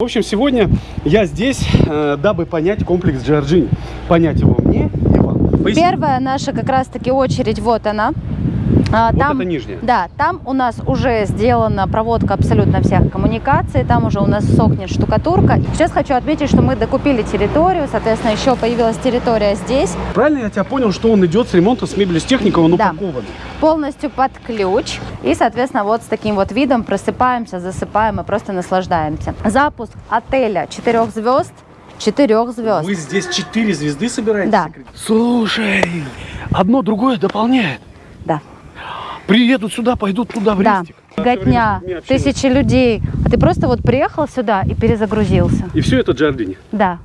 В общем, сегодня я здесь, э, дабы понять комплекс Джорджини. Понять его мне и вам. Поясни. Первая наша как раз-таки очередь, вот она. А, Вот это нижняя. Да, там у нас уже сделана проводка абсолютно всех коммуникаций, там уже у нас сохнет штукатурка. Сейчас хочу отметить, что мы докупили территорию, соответственно, еще появилась территория здесь, Правильно я тебя понял, что он идет с ремонта с мебелью с техникой, он Да. упакован. полностью под ключ. И, соответственно, вот с таким вот видом просыпаемся, засыпаем и просто наслаждаемся. Запуск отеля 4 звезд, 4 звезд. Вы здесь четыре звезды собираетесь? Да. Слушай, одно другое дополняет. Приедут сюда, пойдут туда в Да, рестик. годня, тысячи людей. А ты просто вот приехал сюда и перезагрузился. И все это Джордини. Да.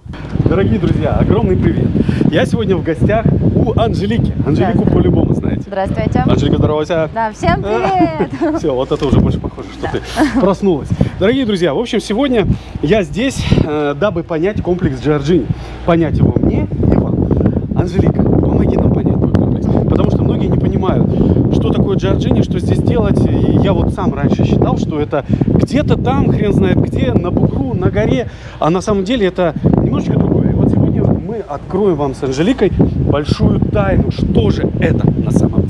Дорогие друзья, огромный привет. Я сегодня в гостях у Анжелики. Анжелику по-любому знаете. Здравствуйте. Анжелика, здоровайся. Да, всем привет. Все, вот это уже больше похоже, что ты проснулась. Дорогие друзья, в общем, сегодня я здесь, э, дабы понять комплекс Джорджини. Понять его мне и вам. Анжелика, помоги нам понять твой комплекс. Потому что многие не понимают, что такое Джорджини, что здесь делать. И я вот сам раньше считал, что это где-то там, хрен знает где, на бугру, на горе. А на самом деле это немножечко другое. И вот сегодня мы откроем вам с Анжеликой большую тайну, что же это на самом деле.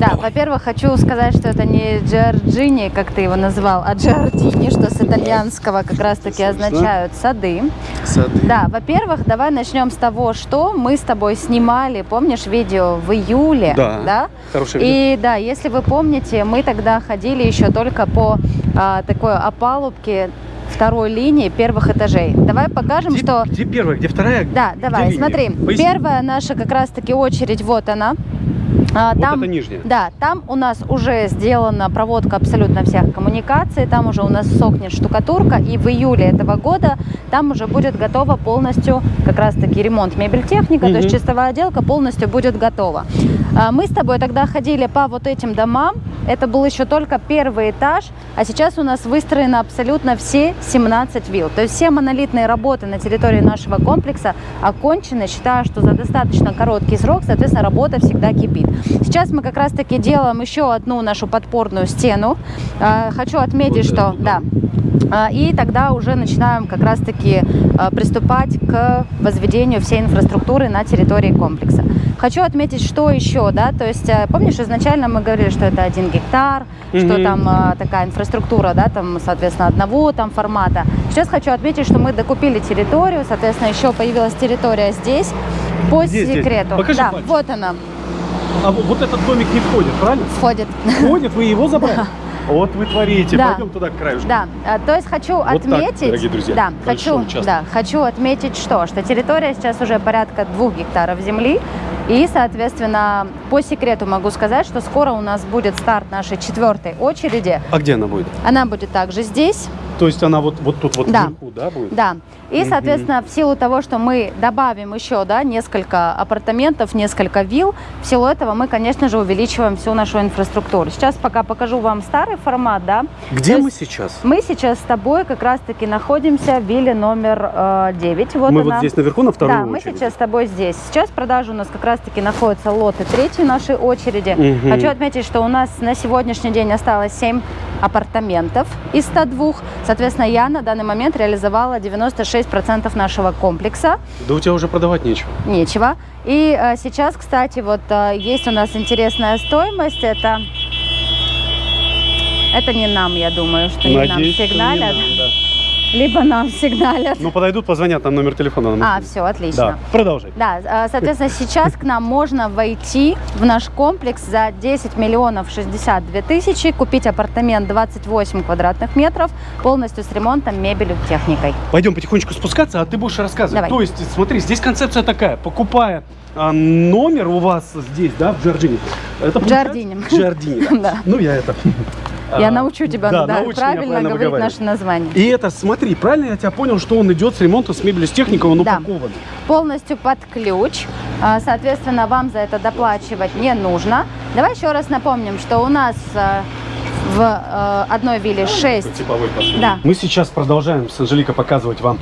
Да, во-первых, хочу сказать, что это не Джорджини, как ты его назвал, а Джордини, что с итальянского как раз-таки означают сады. Сады. Да, во-первых, давай начнем с того, что мы с тобой снимали, помнишь, видео в июле, Да. Хорошее видео. И да, если вы помните, мы тогда ходили еще только по а, такой опалубке второй линии первых этажей. Давай покажем, Где, что... где первая, где вторая? Да, где давай, линия? смотри. Поясни. Первая наша как раз-таки очередь, вот она. А, Вот там, это нижняя. Да, там у нас уже сделана проводка абсолютно всех коммуникаций, там уже у нас сохнет штукатурка, и в июле этого года там уже будет готова полностью как раз-таки ремонт мебель техника, то есть чистовая отделка полностью будет готова. А, Мы с тобой тогда ходили по вот этим домам, это был еще только первый этаж, а сейчас у нас выстроены абсолютно все 17 вилл. То есть все монолитные работы на территории нашего комплекса окончены. Считаю, что за достаточно короткий срок, соответственно, работа всегда кипит. Сейчас мы как раз-таки делаем еще одну нашу подпорную стену. А, Хочу отметить, Вот что... Да, а, и тогда уже начинаем как раз-таки а, приступать к возведению всей инфраструктуры на территории комплекса. Хочу отметить, что еще, да, то есть, э, помнишь, изначально мы говорили, что это один гектар, что Мгм. там а, такая инфраструктура, да, там, соответственно, одного там формата. Сейчас хочу отметить, что мы докупили территорию, соответственно, еще появилась территория здесь, по здесь? секрету. Покажи да, пальцем. вот она А вот вот этот домик не входит, правильно? входит. Входит, вы его забрали? Вот вы творите. Да. Пойдем туда к краю. Да, а, то есть хочу так, отметить, дорогие друзья, да, хочу, участок. да, хочу отметить, что, что территория сейчас уже порядка двух гектаров земли, и, соответственно, по секрету могу сказать, что скоро у нас будет старт нашей четвертой очереди. А где она будет? Она будет также здесь, То есть она вот, вот тут вот Да. вверху, да, будет? да. И, соответственно, в силу того, что мы добавим еще, да, несколько апартаментов, несколько вилл, в силу этого мы, конечно же, увеличиваем всю нашу инфраструктуру. Сейчас пока покажу вам старый формат, да. Где То мы сейчас? Мы сейчас с тобой как раз-таки находимся в вилле номер э, 9. Вот мы она. вот здесь наверху на второй Да, мы очереди. сейчас с тобой здесь. Сейчас в продаже у нас как раз-таки находятся лоты третьей нашей очереди. Мгм. Хочу отметить, что у нас на сегодняшний день осталось 7 апартаментов из 102. Соответственно, я на данный момент реализовала 96% нашего комплекса. Да у тебя уже продавать нечего. Нечего. И э, сейчас, кстати, вот э, есть у нас интересная стоимость. Это... Это не нам, я думаю, что не нам Надеюсь, что не сигналят. нам, да. Либо нам сигналят. Ну, подойдут, позвонят, там номер телефона. нам А, все, отлично. Да, продолжай. Да, э, соответственно, сейчас к нам можно войти в наш комплекс за 10 миллионов 62 тысячи, купить апартамент 28 квадратных метров, полностью с ремонтом, мебелью, техникой. Пойдем потихонечку спускаться, а ты будешь рассказывать. Давай. То есть, смотри, здесь концепция такая. Покупая а, номер у вас здесь, да, в Джорджине. Это Джордине. Джордине, да. Да. Ну, я это... Я а, научу тебя да, да, научи правильно, правильно говорить наше название. И это, смотри, правильно я тебя понял, что он идет с ремонта с мебелью, с техникой, он Да. упакован. Полностью под ключ. А, Соответственно, вам за это доплачивать не нужно. Давай еще раз напомним, что у нас э, в э, одной вилле 6 Типовой подход. Да. Мы сейчас продолжаем с Анжеликой показывать вам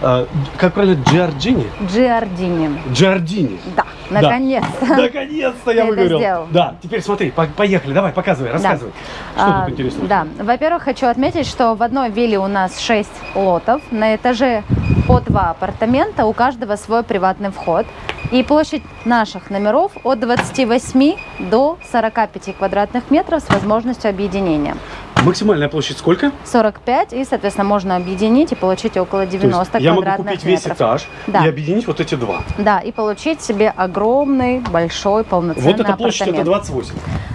э, как правильно, Джорджини? Джиардини. Джорджини. Да, Да. наконец-то. Наконец-то я выговорил. сделал. Да, теперь смотри, по- поехали, давай, показывай, рассказывай. Что А, тут интересного? Да, во-первых, хочу отметить, что в одной вилле у нас 6 лотов, на этаже по два апартамента, у каждого свой приватный вход. И площадь наших номеров от 28 до 45 квадратных метров с возможностью объединения. Максимальная площадь сколько? 45, и, соответственно, можно объединить и получить около То есть 90 я могу квадратных купить весь метров. этаж Да. и объединить вот эти два. Да, и получить себе огромный, большой, полноценный вот эта площадь это апартамент. 28.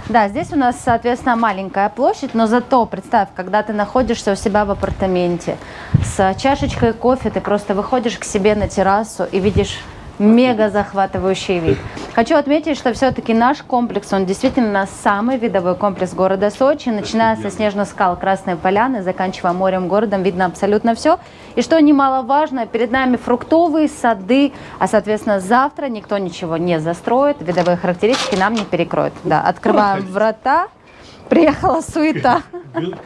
Да, здесь у нас, соответственно, маленькая площадь, но зато представь, когда ты находишься у себя в апартаменте с чашечкой кофе, ты просто выходишь к себе на террасу и видишь мега захватывающий вид. Хочу отметить, что все-таки наш комплекс, он действительно самый видовой комплекс города Сочи, начиная со снежных скал Красной Поляны, заканчивая морем городом, видно абсолютно все. И что немаловажно, перед нами фруктовые сады, а, соответственно, завтра никто ничего не застроит, видовые характеристики нам не перекроют. Да, открываем врата, приехала суета.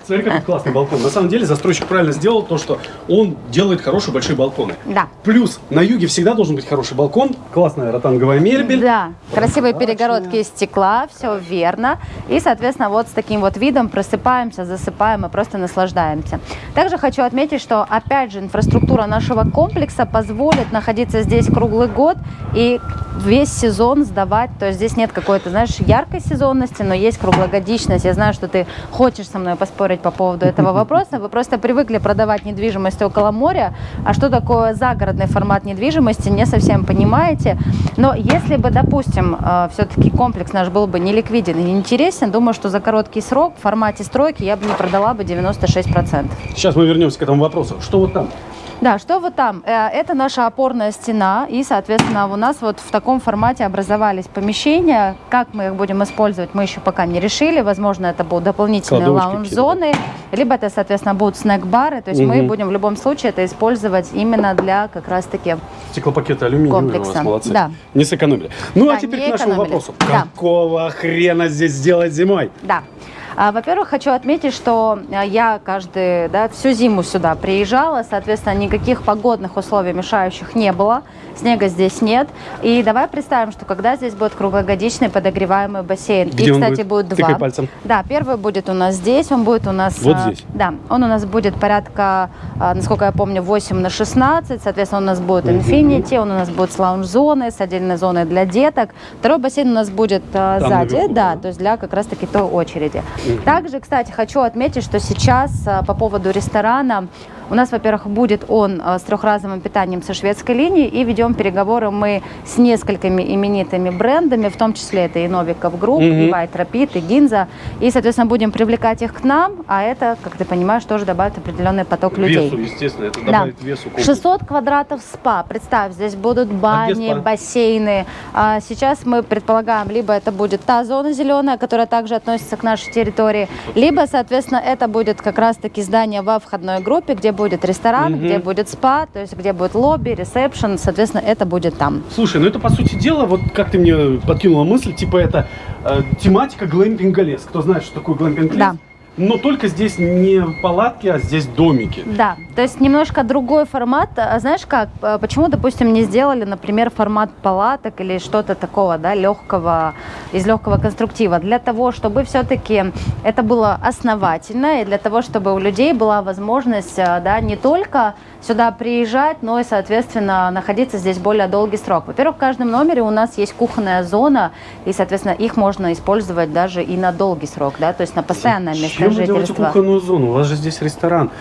Смотри, какой классный балкон. На самом деле застройщик правильно сделал то, что он делает хорошие большие балконы. Да. Плюс на юге всегда должен быть хороший балкон, классная ротанговая мебель. Да, красивые перегородки из стекла, все верно. И, соответственно, вот с таким вот видом просыпаемся, засыпаем и просто наслаждаемся. Также хочу отметить, что, опять же, инфраструктура нашего комплекса позволит находиться здесь круглый год и весь сезон сдавать. То есть здесь нет какой-то, знаешь, яркой сезонности, но есть круглогодичность. Я знаю, что ты хочешь со мной поспорить по поводу этого вопроса. Вы просто привыкли продавать недвижимость около моря, а что такое загородный формат недвижимости, не совсем понимаете. Но если бы, допустим, все-таки комплекс наш был бы не ликвиден и не интересен, думаю, что за короткий срок в формате стройки я бы не продала бы 96%. Сейчас мы вернемся к этому вопросу. Что вот там? Да, что вот там? Э, Это наша опорная стена, и, соответственно, у нас вот в таком формате образовались помещения. Как мы их будем использовать, мы еще пока не решили. Возможно, это будут дополнительные лаунж-зоны, либо это, соответственно, будут снэк-бары. То есть мы Мгм. будем в любом случае это использовать именно для как раз-таки Стеклопакеты алюминиевые у вас Комплекса. молодцы. Да. Не сэкономили. Ну а Да, теперь не к нашему экономили. вопросу. Да. Какого хрена здесь сделать зимой? Да. А, Во-первых, хочу отметить, что а, я каждый, да, всю зиму сюда приезжала, соответственно, никаких погодных условий мешающих не было, снега здесь нет. И давай представим, что когда здесь будет круглогодичный подогреваемый бассейн, Где и, кстати, будет? будет два. пальцем. Да, первый будет у нас здесь, он будет у нас... Вот а, здесь? Да, он у нас будет порядка, насколько я помню, 8 на 16, соответственно, у нас будет Infinity, он у нас будет с лаунж-зоной, с отдельной зоной для деток. Второй бассейн у нас будет Там сзади, наверху, да, да? то есть для как раз-таки той очереди. Также, кстати, хочу отметить, что сейчас а, по поводу ресторана у нас, во-первых, будет он а, с трехразовым питанием со шведской линии, и ведем переговоры мы с несколькими именитыми брендами, в том числе это и Novikov Group, Мгм. и White Rabbit, и Ginza, и, соответственно, будем привлекать их к нам, а это, как ты понимаешь, тоже добавит определенный поток людей. Весу, естественно, это Да. добавит весу. комплексу. 600 квадратов спа. Представь, здесь будут бани, спа? бассейны. А сейчас мы предполагаем, либо это будет та зона зеленая, которая также относится к нашей территории, либо, соответственно, это будет как раз-таки здание во входной группе, где будет ресторан, Мгм. где будет спа, то есть где будет лобби, ресепшн, соответственно, это будет там. Слушай, ну это по сути дела, вот как ты мне подкинула мысль, типа это э, тематика глэмпинга лес. Кто знает, что такое глэмпинг лес? Да. Но только здесь не палатки, а здесь домики. Да, то есть немножко другой формат. А знаешь как, э, почему, допустим, не сделали, например, формат палаток или что-то такого, да, легкого, из легкого конструктива? Для того, чтобы все-таки это было основательно, и для того, чтобы у людей была возможность, э, да, не только сюда приезжать, но и, соответственно, находиться здесь более долгий срок. Во-первых, в каждом номере у нас есть кухонная зона, и, соответственно, их можно использовать даже и на долгий срок, да, то есть на постоянное место Чем вы делаете жительства. кухонную зону? У вас же здесь ресторан.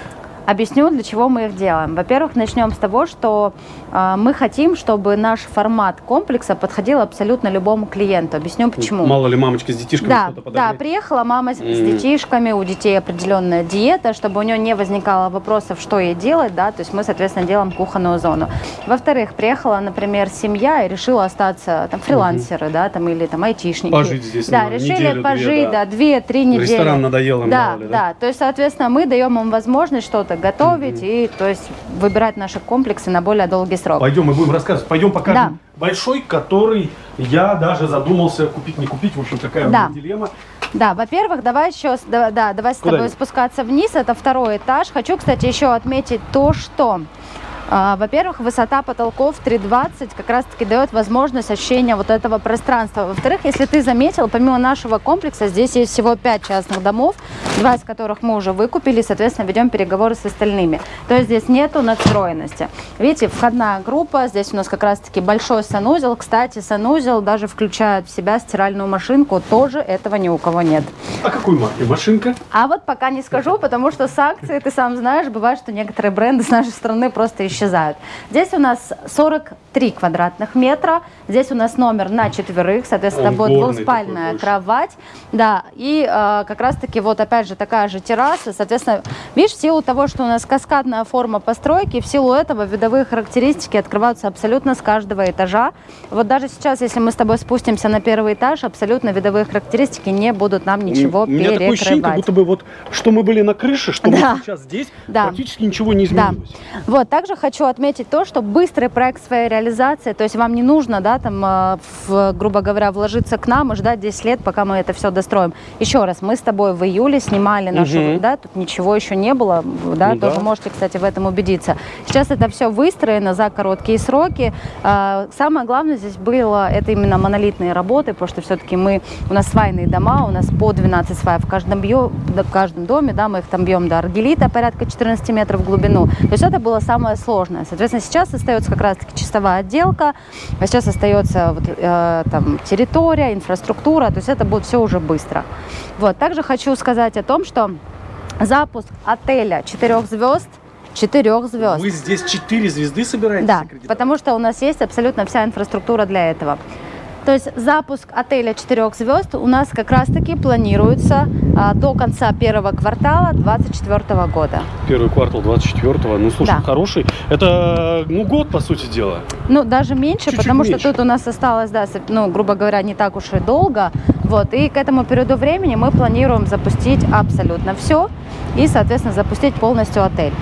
Объясню, для чего мы их делаем. Во-первых, начнем с того, что э, мы хотим, чтобы наш формат комплекса подходил абсолютно любому клиенту. Объясню почему. Мало ли мамочка с детишками Да, что-то да, подогреть. приехала мама с, с Мгм. детишками, у детей определенная диета, чтобы у нее не возникало вопросов, что ей делать, да, то есть мы, соответственно, делаем кухонную зону. Во-вторых, приехала, например, семья и решила остаться, там, фрилансеры, да, там, или там айтишники. Пожить здесь, Да, ну, решили неделю-две, пожить, да. да, две-три недели. Ресторан надоел им, Да, ли, да? да, то есть, соответственно, мы даем им возможность что-то готовить и, то есть, выбирать наши комплексы на более долгий срок. Пойдем, мы будем рассказывать. Пойдем покажем Да. большой, который я даже задумался купить, не купить. В общем, такая Да. у меня дилемма. Да, во-первых, давай еще, да, да, давай с тобой спускаться вниз, это второй этаж. Хочу, кстати, еще отметить то, что Во-первых, высота потолков 3,20 как раз-таки дает возможность ощущения вот этого пространства. Во-вторых, если ты заметил, помимо нашего комплекса, здесь есть всего 5 частных домов, два из которых мы уже выкупили, соответственно, ведем переговоры с остальными. То есть здесь нету надстроенности. Видите, входная группа, здесь у нас как раз-таки большой санузел. Кстати, санузел даже включает в себя стиральную машинку, тоже этого ни у кого нет. А какой марки машинка? А вот пока не скажу, потому что с акцией, ты сам знаешь, бывает, что некоторые бренды с нашей страны просто исчезают. Здесь у нас 43 квадратных метра, здесь у нас номер на четверых, соответственно, Он будет двухспальная кровать, да, и э, как раз-таки вот опять же такая же терраса, соответственно, видишь, в силу того, что у нас каскадная форма постройки, в силу этого видовые характеристики открываются абсолютно с каждого этажа. Вот даже сейчас, если мы с тобой спустимся на первый этаж, абсолютно видовые характеристики не будут нам ничего У меня такое ощущение, как перекрывать. будто бы вот, что мы были на крыше, что Да. мы сейчас здесь, Да. практически ничего не Да. изменилось. Вот, также хочу отметить то, что быстрый проект своей реализации, то есть вам не нужно, да, там, э, в, грубо говоря, вложиться к нам и ждать 10 лет, пока мы это все достроим. Еще раз, мы с тобой в июле снимали нашу, Мгм. да, тут ничего еще не было, да, Ну тоже да. можете, кстати, в этом убедиться. Сейчас это все выстроено за короткие сроки. А, Самое главное здесь было, это именно монолитные работы, потому что все-таки мы, у нас свайные дома, у нас по 12 сваев в каждом, да, в каждом доме, да, мы их там бьем до аргелита, порядка 14 метров в глубину. То есть это было самое сложное. Соответственно, сейчас остается как раз-таки чистовая отделка, а сейчас остается вот, э, там, территория, инфраструктура, то есть это будет все уже быстро. Вот. Также хочу сказать о том, что запуск отеля 4 звезд, 4 звезд. Вы здесь 4 звезды собираетесь Да, потому что у нас есть абсолютно вся инфраструктура для этого. То есть запуск отеля 4 звезд у нас как раз-таки планируется а, до конца первого квартала 2024 года. Первый квартал 24-го. Ну, слушай, Да. хороший. Это, ну, год, по сути дела. Ну, даже меньше, Чуть-чуть потому меньше. что тут у нас осталось, да, ну, грубо говоря, не так уж и долго. Вот, и к этому периоду времени мы планируем запустить абсолютно все и, соответственно, запустить полностью отель.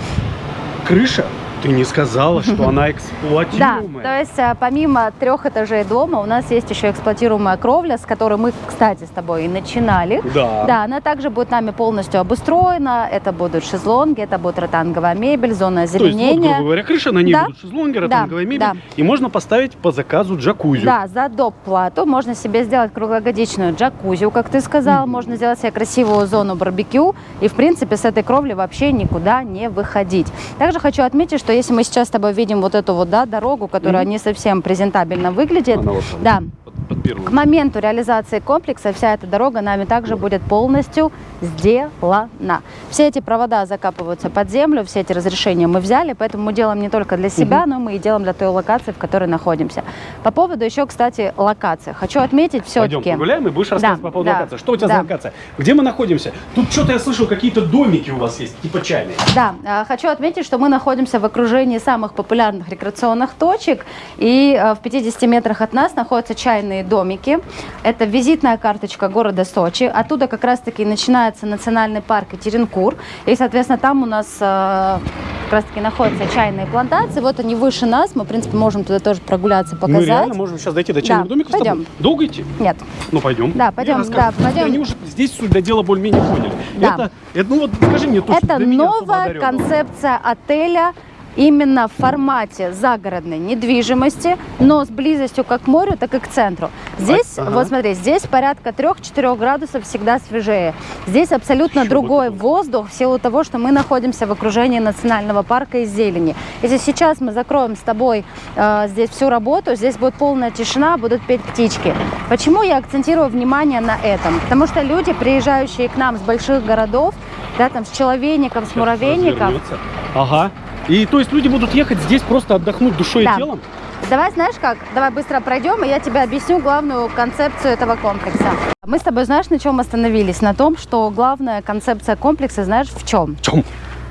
Крыша? Ты не сказала, что она Да, эксплуатируемая. то есть а, помимо трех этажей дома у нас есть еще эксплуатируемая кровля, с которой мы, кстати, с тобой и начинали. Да. Да, она также будет нами полностью обустроена. Это будут шезлонги, это будет ротанговая мебель, зона То есть, вот, озеленения. грубо говоря, крыша, на ней Да. будут шезлонги, Да, ротанговая мебель. да. И можно поставить по заказу джакузи. Да, за доп. плату можно себе сделать круглогодичную джакузи, как ты сказал, Мгм. можно сделать себе красивую зону барбекю и, в принципе, с этой кровли вообще никуда не выходить. Также хочу отметить, что если мы сейчас с тобой видим вот эту вот, да, дорогу, которая Мгм. не совсем презентабельно выглядит, Она вот да, под, к моменту реализации комплекса вся эта дорога нами также будет полностью сделана. Все эти провода закапываются под землю, все эти разрешения мы взяли, поэтому мы делаем не только для себя, но мы и делаем для той локации, в которой находимся. По поводу еще, кстати, локации. Хочу отметить Пойдем все-таки... погуляем и будешь рассказывать Да, по поводу да, локации. Что у тебя да. за локация? Где мы находимся? Тут что-то я слышал, какие-то домики у вас есть, типа чайные. Да, э, хочу отметить, что мы находимся в окружении самых популярных рекреационных точек. И э, в 50 метрах от нас находятся чайные домики. Это визитная карточка города Сочи. Оттуда как раз-таки начинается национальный парк Етеринкур. И, соответственно, там у нас э, как раз-таки находятся чайные плантации. Вот они выше нас. Мы, в принципе, можем туда тоже прогуляться, Мы показать. реально можем сейчас дойти до чайных Да, домиков с тобой. пойдем. Долго идти? Нет. Ну, пойдем. Да, пойдем, да, пойдем. Они уже здесь суть для дела более-менее поняли. Да. Это, это, ну вот скажи мне точно, Это новая концепция отеля именно в формате загородной недвижимости, но с близостью как к морю, так и к центру. Здесь, Ага. вот смотри, здесь порядка 3-4 градусов всегда свежее. Здесь абсолютно Еще другой такое. воздух в силу того, что мы находимся в окружении национального парка и зелени. Если сейчас мы закроем с тобой э, здесь всю работу, здесь будет полная тишина, будут петь птички. Почему я акцентирую внимание на этом? Потому что люди, приезжающие к нам с больших городов, да, там с человейником, с развернется. Ага. И то есть люди будут ехать здесь просто отдохнуть душой Да. и телом? Давай, знаешь как, давай быстро пройдем, и я тебе объясню главную концепцию этого комплекса. Мы с тобой, знаешь, на чем остановились? На том, что главная концепция комплекса, знаешь, в чем? В чем?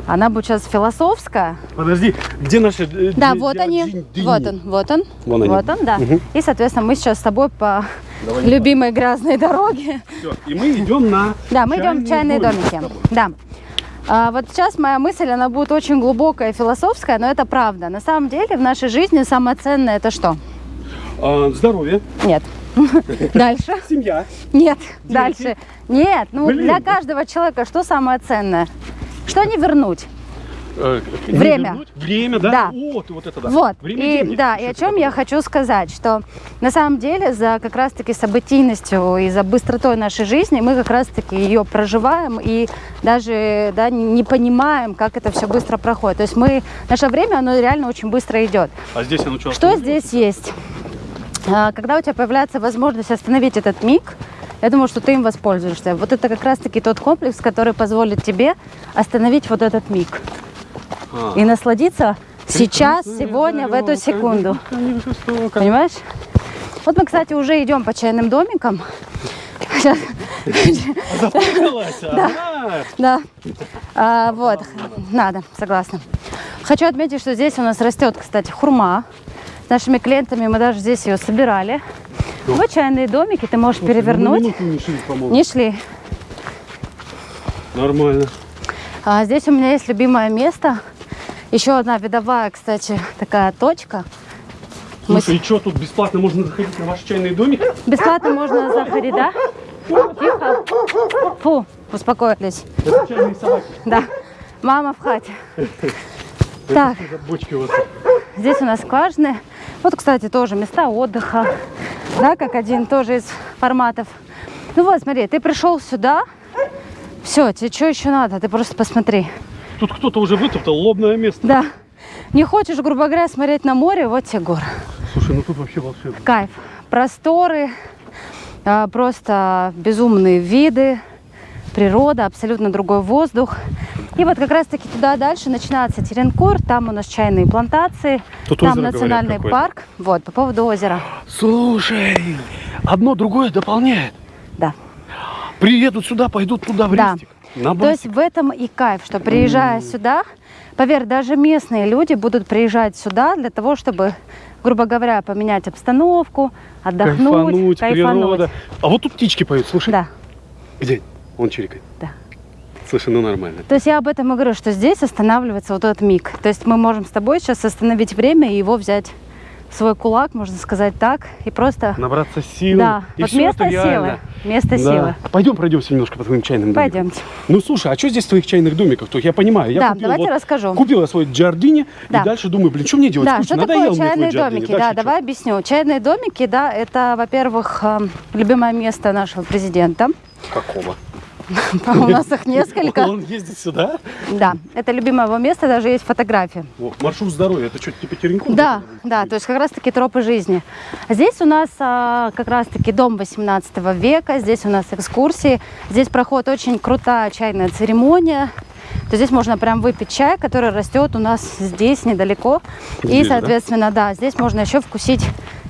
Она будет сейчас философская. Подожди, где наши... э, Да, ди- вот они. ди- дини? Вот он, вот он. Вон они. Вот он, да. Мгм. И, соответственно, мы сейчас с тобой по Давай любимой грязной дороге. Всё. И мы идем на Да, мы идем в чайные домики. Да. А, вот сейчас моя мысль, она будет очень глубокая философская, но это правда. На самом деле в нашей жизни самое ценное это что? А, здоровье, Нет. Дальше. семья. Нет. Дальше. Нет. Ну, Блин. для каждого человека что самое ценное? Что не вернуть? Э, Время. вернуть? Время, да? Да. Вот, вот это да. Вот, Время и деньги. да, и о чем я хочу сказать, что на самом деле за как раз-таки событийностью и за быстротой нашей жизни мы как раз-таки ее проживаем и даже да, не понимаем, как это все быстро проходит. То есть мы, наше время, оно реально очень быстро идет. А здесь оно что? Что здесь есть? А, Когда у тебя появляется возможность остановить этот миг, я думаю, что ты им воспользуешься. Вот это как раз-таки тот комплекс, который позволит тебе остановить вот этот миг А. и насладиться сейчас, сегодня, в эту секунду. жестоко. Понимаешь? Вот мы, кстати, уже идем по чайным домикам. Запуталась, ага. да. А, вот, надо, согласна. Хочу отметить, что здесь у нас растет, кстати, хурма. С нашими клиентами мы даже здесь ее собирали. Вот чайные домики, ты можешь ну перевернуть. не шли, по-моему. Не шли. Нормально. А здесь у меня есть любимое место. Еще одна видовая, кстати, такая точка. Мы Слушай, и что, тут бесплатно можно заходить на ваш чайный домик? Бесплатно можно заходить, да? Тихо. Фу, успокоились. Это чайные собаки. Да. Мама в хате. Так, бочки вот. здесь у нас скважины. Вот, кстати, тоже места отдыха. Да, как один тоже из форматов. Ну вот, смотри, ты пришел сюда. Все, тебе что еще надо? Ты просто посмотри. Тут кто-то уже вытоптал лобное место. Да. Не хочешь, грубо говоря, смотреть на море, вот тебе горы. Слушай, ну тут вообще волшебно. Кайф. Просторы, а, просто безумные виды, природа, абсолютно другой воздух. И вот как раз-таки туда дальше начинается Теренкур, там у нас чайные плантации, Тут там озеро, говорят, национальный какое-то. парк. Вот, по поводу озера. Слушай, одно другое дополняет. Да. Приедут сюда, пойдут туда, в Да. Рестик. На То есть в этом и кайф, что приезжая сюда, поверь, даже местные люди будут приезжать сюда для того, чтобы, грубо говоря, поменять обстановку, отдохнуть, Кайфануть, природа. А вот тут птички поют, слушай. Да. Где? Он чирикает. Да. Слушай, ну нормально. То есть я об этом и говорю, что здесь останавливается вот этот миг. То есть мы можем с тобой сейчас остановить время и его взять свой кулак, можно сказать так, и просто... Набраться сил. да, И вот место силы. Место Да. силы. Пойдем пройдемся немножко по твоим чайным домикам. Пойдемте. Ну слушай, а что здесь в твоих чайных домиках? То я понимаю, я Да, купил, давайте вот- расскажу. купил я свой джардини Да. и дальше думаю, блин, что мне делать? Да, Скучно, что такое чайные домики? Да, чё? давай объясню. Чайные домики, да, это, во-первых, эм, любимое место нашего президента. Какого? У нас их несколько. Он ездит сюда? Да, это любимое его место, даже есть фотографии. О, маршрут здоровья, это что, типа Теренков? Да, да, то есть как раз-таки тропы жизни. Здесь у нас а, как раз-таки дом 18 века, здесь у нас экскурсии, здесь проходит очень крутая чайная церемония. То здесь можно прям выпить чай, который растет у нас здесь недалеко. И, Здесь, да? соответственно, да, здесь можно еще вкусить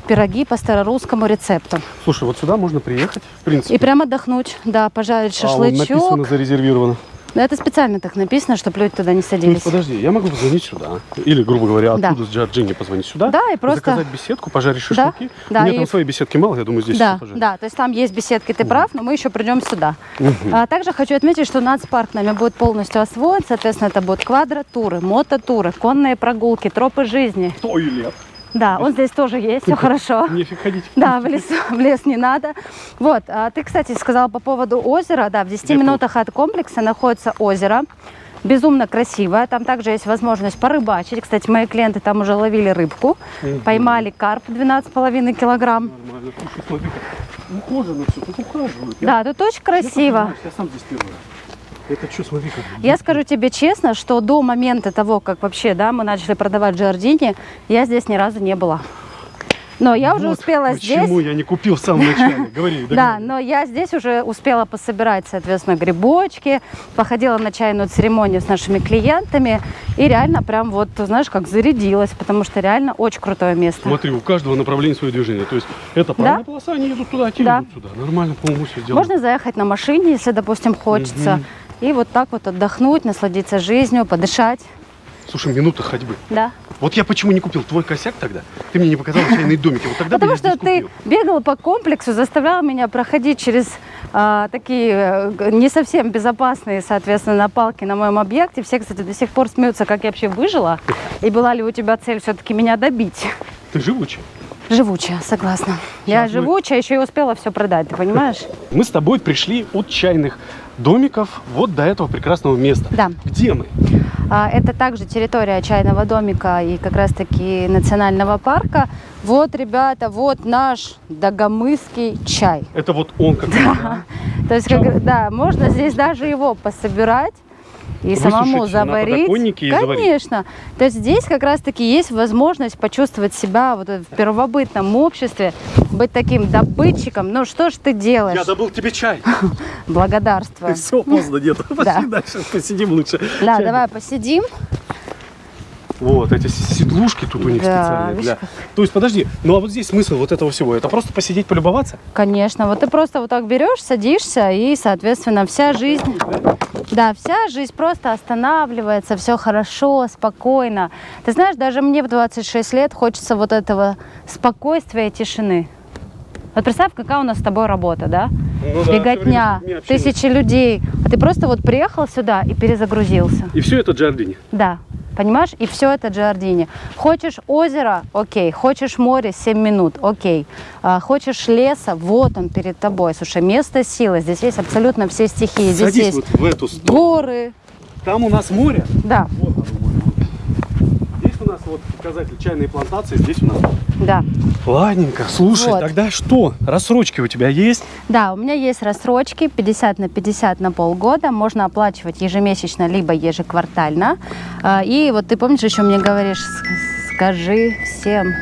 пироги по старорусскому рецепту. Слушай, вот сюда можно приехать, в принципе. И прям отдохнуть, да, пожарить А, шашлычок. написано зарезервировано. Да, это специально так написано, чтобы люди туда не То садились. есть, подожди, я могу позвонить сюда. Или, грубо говоря, Да. оттуда с Джорджини позвонить сюда. Да, и просто- Заказать беседку, пожарить Да, шашлыки. да, У меня и- там своей беседки мало, я думаю, здесь Да, пожарить. да, то есть там есть беседки, ты прав, но мы еще придем сюда. А также хочу отметить, что нацпарк нами будет полностью освоен, соответственно, это будут квадротуры, мототуры, конные прогулки, тропы жизни. Туалет. Да, он здесь тоже есть, все хорошо. Нефиг ходить. Да, в лес, в лес не надо. Вот, а ты, кстати, сказала по поводу озера. Да, в 10 Где минутах от комплекса находится озеро. Безумно красивое. Там также есть возможность порыбачить. Кстати, мои клиенты там уже ловили рыбку. Мгм. Поймали карп 12,5 килограмм. Нормально. Слушай, смотри, ухожено все, тут ухаживают. Я- Да, тут очень я красиво. понимаю, Я сам здесь первый раз. Это что, смотри, как... Я скажу тебе честно, что до момента того, как вообще, да, мы начали продавать Джардини, я здесь ни разу не была. Но я уже Вот успела Почему здесь. я не купил в самом начале? Говори, Да, но я здесь уже успела пособирать, соответственно, грибочки, походила на чайную церемонию с нашими клиентами и реально прям вот, знаешь, как зарядилась, потому что реально очень крутое место. Смотри, у каждого направления свое движение. То есть это правая полоса, они едут туда, а те Да. едут сюда. Нормально, по-моему, все сделано. Можно заехать на машине, если, допустим, хочется, и вот так вот отдохнуть, насладиться жизнью, подышать, Слушай, минута ходьбы. да. Вот я почему не купил твой косяк тогда? Ты мне не показал чайные домики. Вот тогда Потому что ты бегал по комплексу, заставлял меня проходить через а, такие э, не совсем безопасные, соответственно, напалки на моем объекте. Все, кстати, до сих пор смеются, как я вообще выжила. И была ли у тебя цель все-таки меня добить? Ты живучий. Живучая, согласна. Я Щас мы- живучая, еще и успела все продать, ты понимаешь? Мы с тобой пришли от чайных домиков вот до этого прекрасного места. Да. Где мы? А, Это также территория чайного домика и как раз-таки национального парка. Вот, ребята, вот наш дагомысский чай. Это вот он как раз, да? То есть, как, да, можно здесь даже его пособирать и самому на заварить. Конечно. То есть здесь как раз-таки есть возможность почувствовать себя вот в первобытном обществе, быть таким добытчиком. Ну что ж ты делаешь? Я забыл тебе чай. Благодарствую. Все, поздно, нет. Пошли Да. дальше, посидим лучше. Да, давай посидим. Вот, эти седлушки тут у них Да, специальные. Для... То есть, подожди, ну а вот здесь смысл вот этого всего? Это просто посидеть, полюбоваться? Конечно. Вот ты просто вот так берешь, садишься, и, соответственно, вся жизнь, да, вся жизнь просто останавливается, все хорошо, спокойно. Ты знаешь, даже мне в 26 лет хочется вот этого спокойствия и тишины. Вот представь, какая у нас с тобой работа, да? Ну да, Беготня, тысячи людей. А ты просто вот приехал сюда и перезагрузился. И все это Джардини. Да, понимаешь? И все это Джардини. Хочешь озеро? Окей. Хочешь море? 7 минут? Окей. А, хочешь леса? Вот он перед тобой. Слушай, место силы. Здесь есть абсолютно все стихии. Здесь Садись есть вот в эту сторону. горы. Там у нас море. Да, Вот оно, нас вот показатель чайной плантации, здесь у нас. да. Ладненько, слушай, Вот. тогда что? Рассрочки у тебя есть? Да, у меня есть рассрочки 50 на 50 на полгода. Можно оплачивать ежемесячно, либо ежеквартально. А, И вот ты помнишь, еще мне говоришь, «С- скажи всем,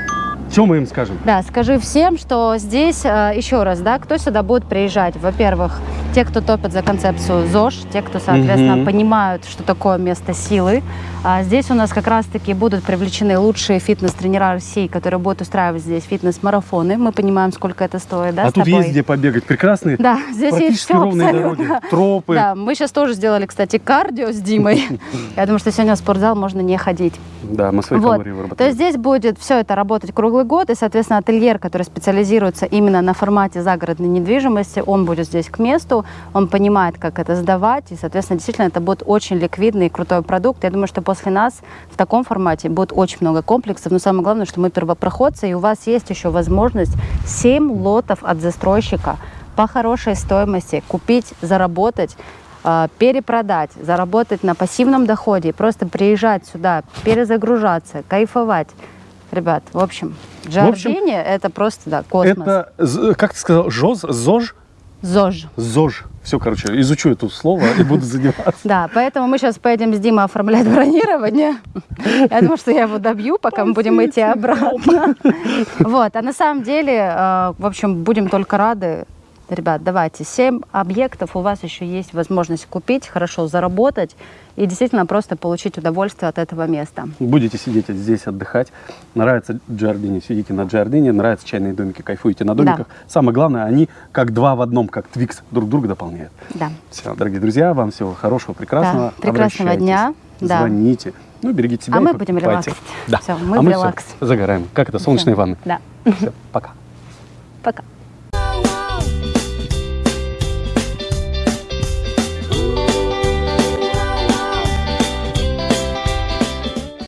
Что мы им скажем? Да, скажи всем, что здесь, э, еще раз, да, кто сюда будет приезжать? Во-первых, те, кто топят за концепцию ЗОЖ, те, кто, соответственно, Мгм. понимают, что такое место силы. А здесь у нас как раз-таки будут привлечены лучшие фитнес-тренера России, которые будут устраивать здесь фитнес-марафоны. Мы понимаем, сколько это стоит, да, а тут тобой? есть где побегать. Прекрасные, Да, здесь есть все ровные абсолютно. дороги, тропы. Да, мы сейчас тоже сделали, кстати, кардио с Димой. Я думаю, что сегодня в спортзал можно не ходить. Да, мы свои Вот. калории То есть выработали. здесь будет все это работать круглый год, и, соответственно, ательер, который специализируется именно на формате загородной недвижимости, он будет здесь к месту, он понимает, как это сдавать, и, соответственно, действительно, это будет очень ликвидный и крутой продукт. Я думаю, что после нас в таком формате будет очень много комплексов, но самое главное, что мы первопроходцы, и у вас есть еще возможность 7 лотов от застройщика по хорошей стоимости купить, заработать, э, перепродать, заработать на пассивном доходе, просто приезжать сюда, перезагружаться, кайфовать. Ребят, в общем, Джардини это просто, да, космос. Это, как ты сказал, ЖОЗ, ЗОЖ? ЗОЖ. ЗОЖ. Все, короче, изучу это слово и буду заниматься. Да, поэтому мы сейчас поедем с Димой оформлять бронирование. Я думаю, что я его добью, пока мы будем идти обратно. Вот, а на самом деле, э, в общем, будем только рады. Ребят, давайте, 7 объектов у вас еще есть возможность купить, хорошо заработать и действительно просто получить удовольствие от этого места. Будете сидеть здесь отдыхать. Нравится Джардини, сидите на Джардине. Нравятся чайные домики, кайфуете на домиках. Самое главное, они как два в одном, как Твикс, друг друга дополняют. Да. Все, дорогие друзья, вам всего хорошего, прекрасного. Да, прекрасного дня. Да. Звоните. Ну, берегите себя. А мы будем релаксить. Да. Всё, мы а в мы всё релакс. загораем. Как это, солнечные Всё. ванны. Да. Все, пока. Пока.